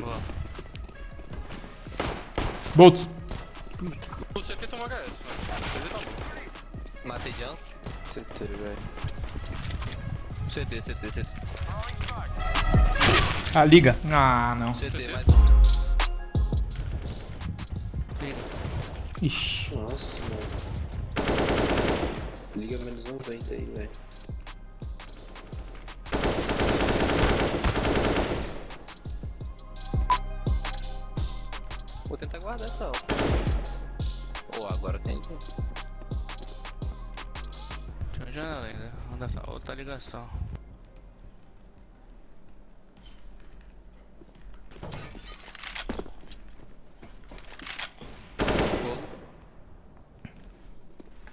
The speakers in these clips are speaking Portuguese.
Boa. Boltz. O CT tomou HS, mano. CT tá bom. Matei de CT, velho. CT, CT, CT. Ah, liga. Ah, não. CT, mais um. Ixi. Nossa, mano. Liga menos 90 aí, velho. Guardar essa alta. Pô, agora tem. Tinha uma janela ainda. Onde tá? Outra ligação.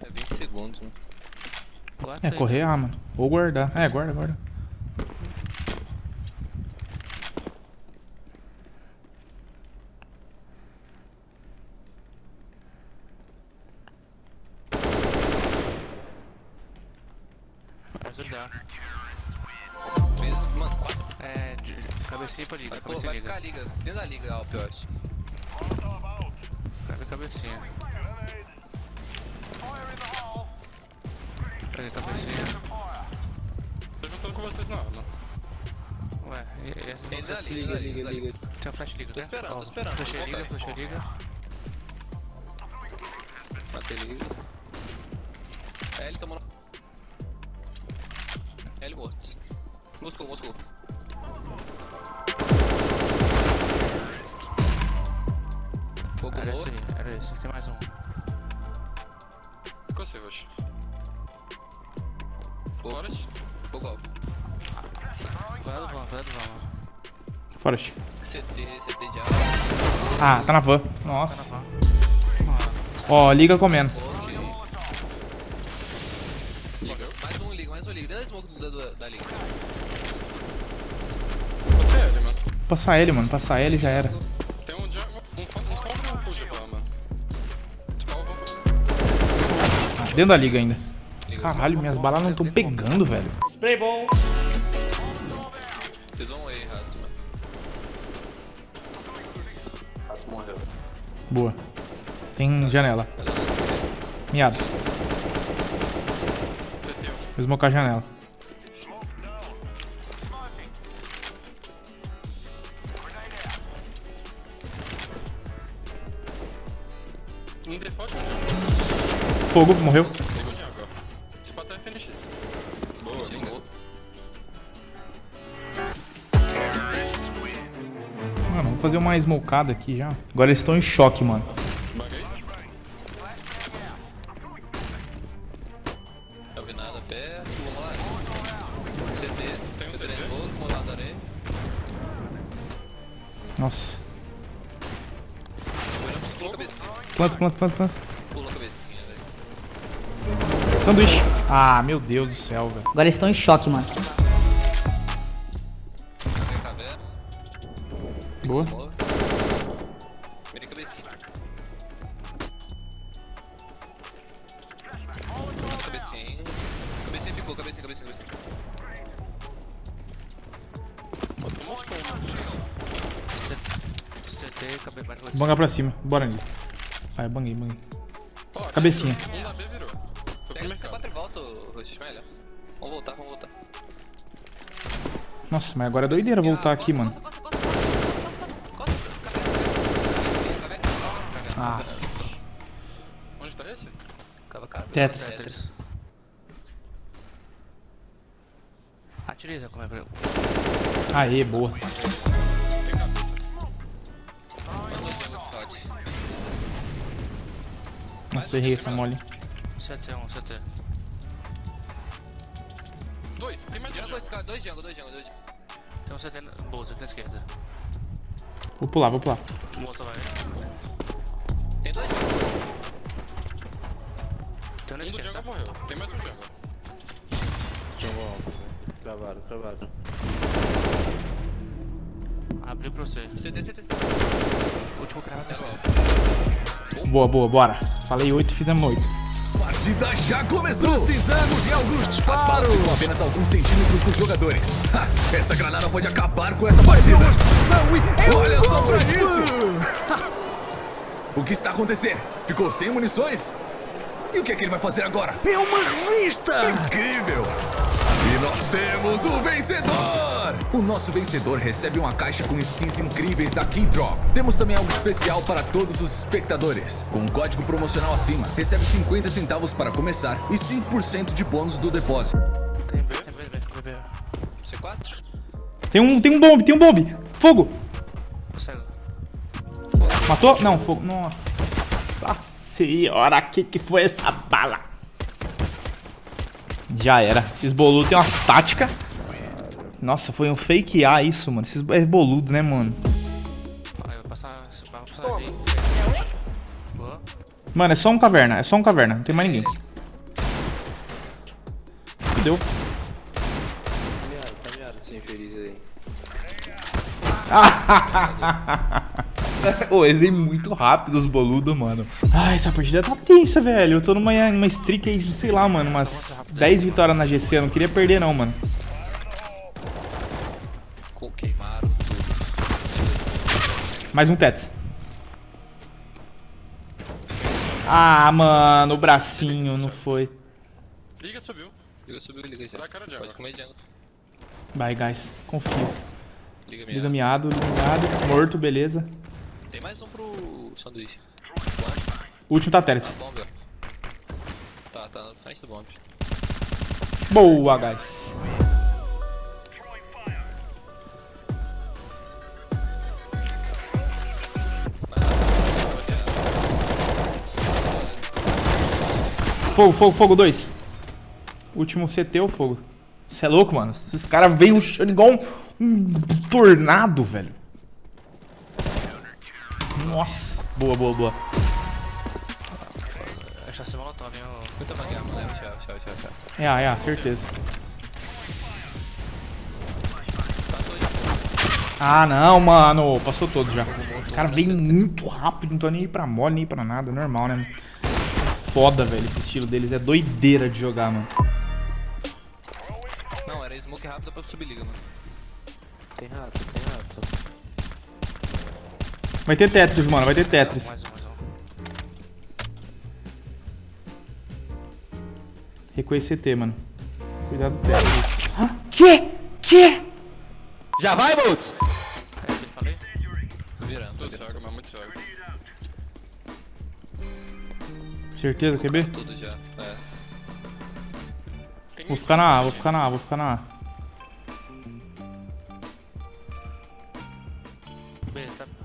É 20 segundos, né? Guarda É, correr, ah, mano. Ou guardar. É, guarda, guarda. Ajudar. Três- Mano, 4. É, de cabecinha pra liga. Vai, pô, vai liga. ficar liga. Dentro da liga, Alp, eu acho. Cabe cabecinha. Pega a cabecinha. Tô juntando com vocês na arma. Ué, e, e essa Tem dentro da liga, Liga, liga, liga. Tem a flash liga, Tô né? esperando, tô Ó, esperando, Flash liga, flash liga. Matei liga. L tomou. Morto. Moscou, Moscou. Fogo Era esse morto. aí, era esse. Tem mais um. Ficou assim, Rush. Fogo. Forest. Fogo alto. Cuidado, vamos, cuidado, vamos. Forest. CT, CT de água. Ah, tá na van. Tá na Nossa. van. Ó, liga comendo. Ok. Liga. Mais um liga, mais um Dentro da liga. Você é ele, mano. Passar ele, mano. Passar ele já era. Tem um jungle, um, Dentro da liga ainda. Caralho, minhas balas não estão pegando, velho. Vocês vão aí, rato, mano. Rato morreu. Boa. Tem janela. Miado. CT1. Vou smocar a janela. Fogo, morreu. Pegou. Esse é. Mano, vamos fazer uma smocada aqui já. Agora eles estão em choque, mano. Não vi nada. CT. Tem um. Nossa. A cabecinha. Planta, planta, planta, planta. Pula a cabecinha, velho. Sanduíche. Ah, meu Deus do céu, velho. Agora eles estão em choque, mano. Boa. Você. Bangar pra cima. Bora ali. Vai, banguei, banguei. Aqui Cabecinha. virou. Um da B virou. Pega esse mercado. C4 e volta, Rush, melhor. Vamos voltar, vamos voltar. Nossa, mas agora é doideira voltar aqui, mano. Ah, Onde tá esse? Cava, cava. Tetris. Tetris. Atiriza como é pra aê, boa. Nossa, errei essa mole. CT, um CT. Dois, tem mais um scout, dois jungle, dois jungle, dois jungle. Tem um CT na bolsa aqui na esquerda. Vou pular, vou pular. Outro vai. Tem dois jungle. Tem um na Um esquerda. jungle morreu. Tem mais um jungle. Jungle alto. Travaram, travaram. Abriu pra você. CT, CT, CT. Último. Boa, boa, bora. Falei 8, fizemos 8. Partida já começou! Precisamos de alguns disparos! As balas ficam apenas alguns centímetros dos jogadores. Ha, esta granada pode acabar com esta partida! Olha só pra isso! o que está acontecendo? Ficou sem munições? E o que é que ele vai fazer agora? É uma revista! Incrível! E nós temos o vencedor! O nosso vencedor recebe uma caixa com skins incríveis da Keydrop. Temos também algo especial para todos os espectadores. Com um código promocional acima, recebe 50 centavos para começar e 5% de bônus do depósito. Tem B, tem B, B, B, B. C4? Tem um, tem um bombe, tem um bombe. Fogo. Matou? Não, fogo. Nossa senhora, que que foi essa bala? Já era. Esses boludos têm umas táticas. Nossa, foi um fake A isso, mano. Esses é boludo, né, mano? Mano, é só um caverna. É só um caverna. Não tem mais ninguém. Fudeu. Tá miado, tá miado esse infeliz aí. Ô, eles é muito rápido os boludos, mano. Ai, essa partida tá tensa, velho. Eu tô numa, numa streak aí de, sei lá, mano, umas 10 vitórias na GC. Eu não queria perder, não, mano. Co- Queimaram tudo. Mais um Tets. Ah, mano, o bracinho não foi. Liga, subiu. Liga, subiu, liga já. Dá cara de água. Pode comer. Vai, guys. Confio. Liga minha. Liga miado, liga miado. Morto, beleza. Tem mais um pro sanduíche. O último tá Teres. Bomba. Tá, tá na frente do bomb. Boa, guys. Fogo, fogo, fogo, dois. Último CT ou fogo? Você é louco, mano? Esses caras veem rushando igual um, um tornado, velho. Nossa. Boa, boa, boa. É chassi molotov, hein? Muita vagueira, mano. Tchau, tchau, tchau, tchau. É, é, certeza. Ah, não, mano. Passou todos já. Os caras vêm muito rápido, não tô nem aí pra mole, nem pra nada. Normal, né? Foda, velho. Esse estilo deles é doideira de jogar, mano. Não, era smoke rápida pra subir liga, mano. Tem rato, tem rato. Vai ter Tetris, mano. Vai ter Tetris. Mais um, mais um. Recuei CT, mano. Cuidado do Tetris. Ah, que? Que? Já vai, Boltz? É, eu falei? Virando, Tô cego, mas muito cego. Certeza, QB? Tudo já. É. Tem Vou ficar na A, vou ficar na A, vou ficar na A. B, tá.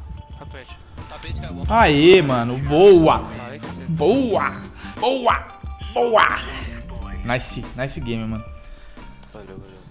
Tá. Aê, mano. Boa. Boa. Boa. Boa. Nice, nice game, mano. Valeu, valeu.